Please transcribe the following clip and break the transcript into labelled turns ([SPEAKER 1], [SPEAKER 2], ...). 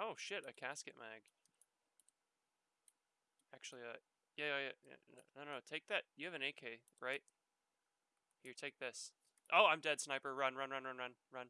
[SPEAKER 1] Oh shit, a casket mag. Actually, uh, yeah, yeah, yeah, no, no, no, take that. You have an AK, right? Here, take this. Oh, I'm dead, sniper. Run, run, run, run, run, run.